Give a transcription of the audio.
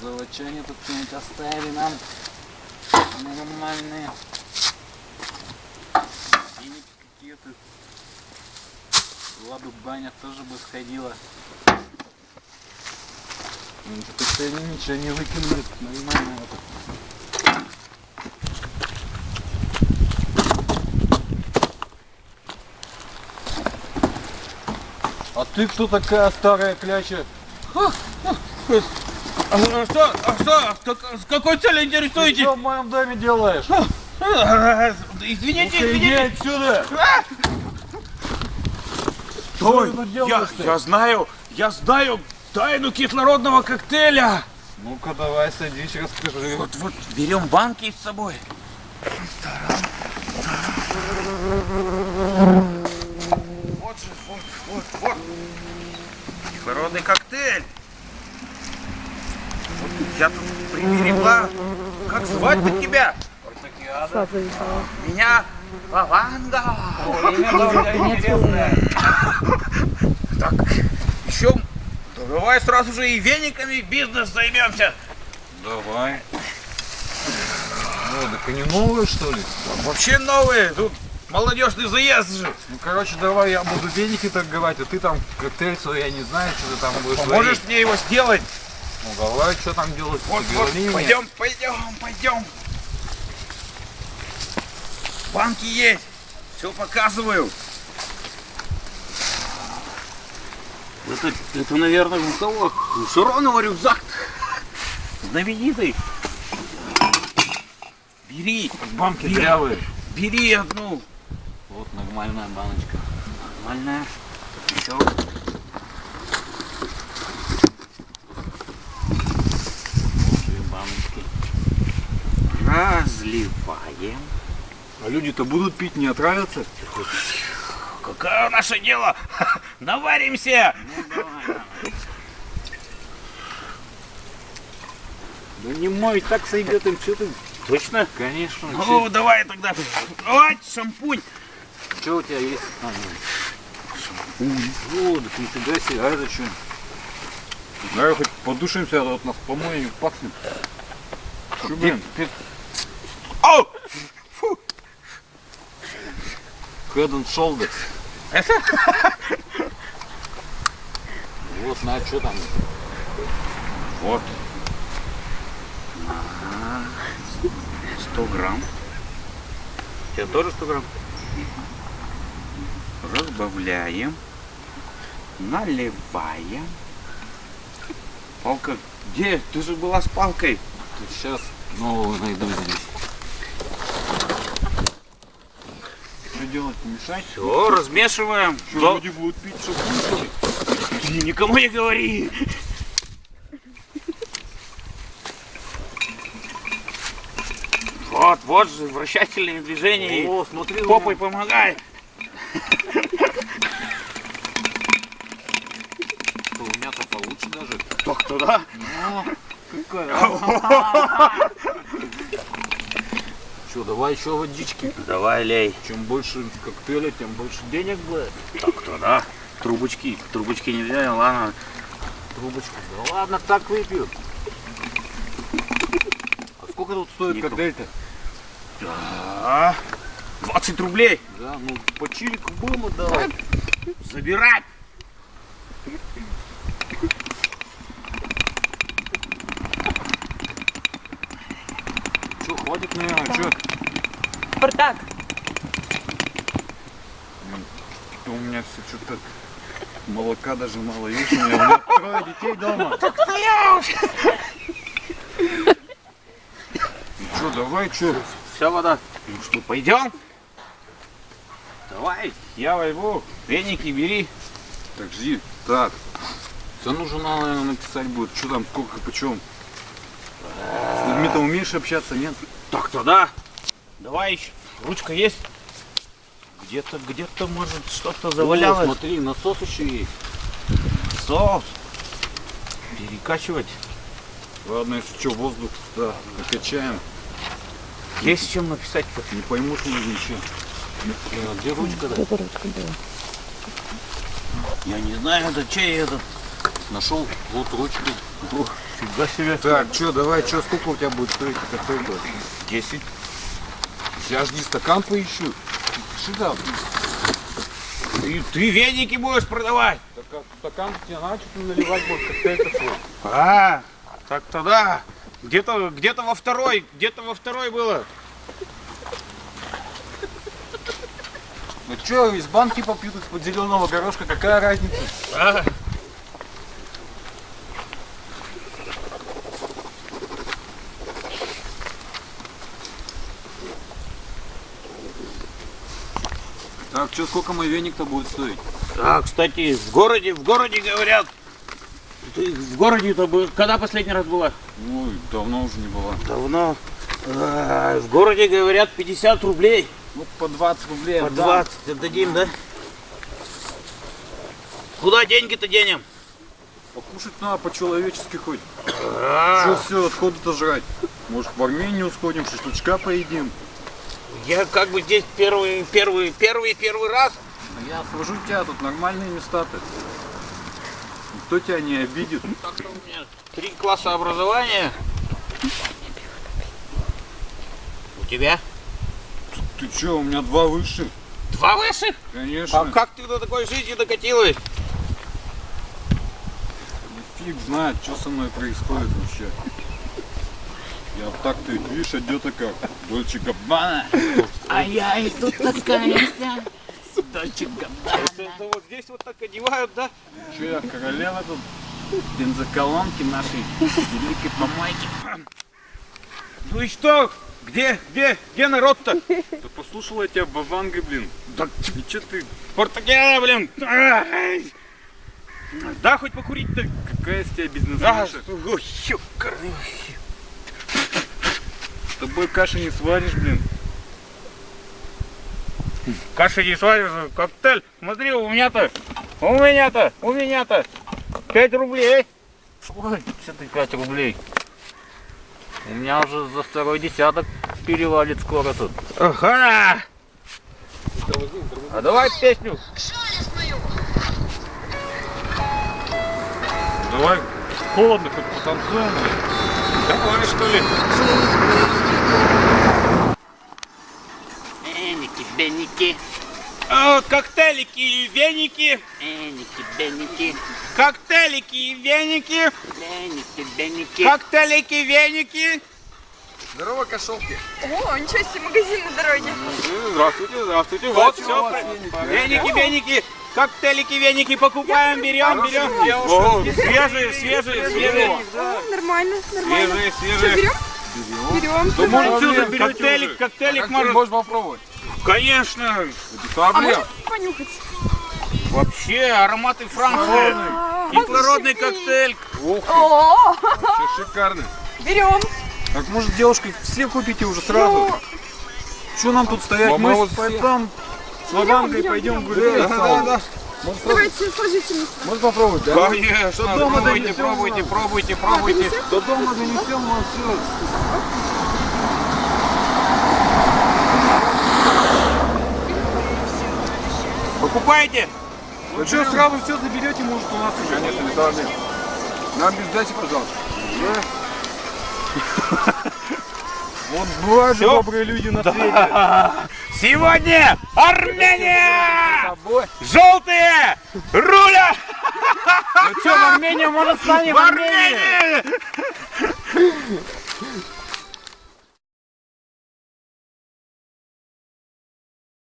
Золочане тут что-нибудь оставили нам. Нормальные. Денег какие-то. Ладу баня тоже бы сходила. Ну, как-то они ничего не выкинули. Нормально это. А ты кто такая старая кляча? А что, а что, как- с какой целью Ты интересуетесь? что в моем доме делаешь? А, Извините, Ну-ка, иди извините. отсюда! Стой, ты тут я, я знаю, я знаю тайну кислородного коктейля. Ну-ка давай садись, расскажи. Вот, вот, берем банки с собой. Вот же, вот, вот, вот. Кислородный коктейль. Я тут приберегла. Как звать-то тебя? Меня Лаванда. Так, еще давай сразу же и вениками бизнес займемся. Давай. Ну, так они новые, что ли? Вообще новые, тут молодежный заезд же. Ну, короче, давай я буду веники торговать, а ты там коктейль свой, я не знаю, что ты там будешь Поможешь варить. мне его сделать? Ну, давай, что там делать? Вот, вот, пойдем, пойдем, пойдем. Банки есть, все показываю. Это, это, наверное, у кого? У Широнова рюкзак. Знаменитый. Бери, Банки Бери. дрявые. бери одну. Вот нормальная баночка. Нормальная. Еще. Разливаем. А люди-то будут пить, не отравятся? Какое наше дело? Наваримся! Да не мой, так сойдет им, что ты? Точно? Конечно. Ну, давай тогда. Давай, шампунь. Что у тебя есть? А, ну. О, так нифига себе, а это что? Давай хоть подушимся, а то от нас помоем не пахнет. Чё, блин? О! Head and shoulders. Это? Вот, на, что там? Вот. 100 грамм. Тебе тоже 100 грамм? Разбавляем. Наливаем. Палка. Где? Ты же была с палкой. Сейчас нового найду здесь. Что делать, помешать? Все, размешиваем. Что, Да- люди будут пить что? Ты никому не говори. Вот, вот же вращательные движения. О, смотри, Попой помогай. меня- у меня-то получше даже. Так туда. Что, давай еще водички. Давай, лей. Чем больше коктейля, тем больше денег будет. Так туда. Трубочки. Трубочки нельзя, ладно. Трубочку. Да ладно, так выпью. А сколько тут стоит Никто. коктейль-то? Да. 20 рублей. Да, ну по чилику будем отдавать. Забирать. Че, хватит, наверное, че? Спартак, У меня все что-то молока даже мало. Видишь, у меня, у меня трое детей дома. Че, давай, че? Вся вода. Ну что, пойдем? Давай, я возьму. Веники бери. Так, жди. Так. Цену журнала, наверное, написать будет. Что там, сколько, почем? С людьми-то умеешь общаться, нет? Так, туда. Давай еще. Ручка есть? Где-то, где-то, может, что-то О, завалялось. смотри, насос еще есть. Соус. Перекачивать. Ладно, если что, воздух, да, накачаем. Есть чем написать-то. Не поймут люди ничего. Э, Где ручка, да? это ручка была. Я не знаю, это чей этот. Нашел вот ручки. Фига себе. Так, что, давай, что, сколько у тебя будет стоить коктейль? 10. Я жди стакан поищу. Сюда. Ты, ты веники будешь продавать? Так а стакан тебе что-то наливать будет коктейль такой. А, так тогда. Где-то где во второй, где-то во второй было. Ну что, из банки попьют из-под зеленого горошка, какая разница? А, Что, сколько мой веник-то будет стоить? а, кстати, в городе, в городе говорят. Ты в городе-то был, когда последний раз была? Ой, давно уже не было. Давно. А, в городе говорят 50 рублей. Вот по 20 рублей По отдам. 20 отдадим, да? Куда деньги-то денем? Покушать надо по-человечески хоть. А, Что все, отходы-то жрать? Может, в Армению сходим, шашлычка поедим? Я как бы здесь первый, первый, первый, первый раз. А я свожу тебя, тут нормальные места-то. Никто тебя не обидит. Так-то у меня три класса образования. У тебя? Ты что, у меня два высших? Два высших? Конечно. А как ты до такой жизни докатилась? Фиг знает, что со мной происходит вообще. Я вот так-то, видишь, одета как Дольче Габбана. А я и тут такая вся. Дольче Габбана. Это, вот здесь вот так одевают, да? Че я, королева тут? Бензоколонки нашей великой помойки. Ну и что? Где, где, где народ-то? Да послушала я тебя бабангой, блин. Да, Ничего ты, Португалия, блин. Да, хоть покурить-то. какая из тебя А, бизнесменша? Тобой каши не сваришь, блин. Каши не сваришь, коктейль. Смотри, у меня-то, у меня-то, у меня-то 5 рублей. Ой, что ты 5 рублей? У меня уже за второй десяток перевалит скоро тут. Ага. А давай песню. Давай, холодно, хоть потанцуем. Давай, что ли? Эники, беники, А, коктейлики и веники. эники, беники, Коктейлики и веники. эники, беники. Коктейлики, веники. Здорово, кошелки. О, ничего себе, магазин на дороге. Здравствуйте, здравствуйте. Вот все. веники? Веники. Коктейлики, веники покупаем, берем, берем. О, свежие, свежие, свежие. Нормально, нормально. Свежие, свежие. Берем? Берем. Да может все Проблем. заберете Коктейлик, уже. коктейлик может. ты можешь попробовать? Конечно. Без А можно понюхать? Вообще ароматы Франции. А, Кислородный зашибись. коктейль. Ух ты, О, вообще шикарно. берем. Так может девушка все купите уже сразу? Ну, Что нам тут стоять? Мы вот с пойдем с берем, пойдем гулять. Да, да, давайте сложите мне. Можно попробовать, да? Конечно. До дома пробуйте, донесем, пробуйте, ладно. пробуйте, пробуйте. До дома донесем, мы все. Покупайте. Ну что, сразу все заберете, может у нас уже? Конечно, не должны. Нам без дачи, пожалуйста. Вот бывают добрые люди на свете. Сегодня Армения! Желтые! Руля! Ну что, в Армению, может с нами В Армении!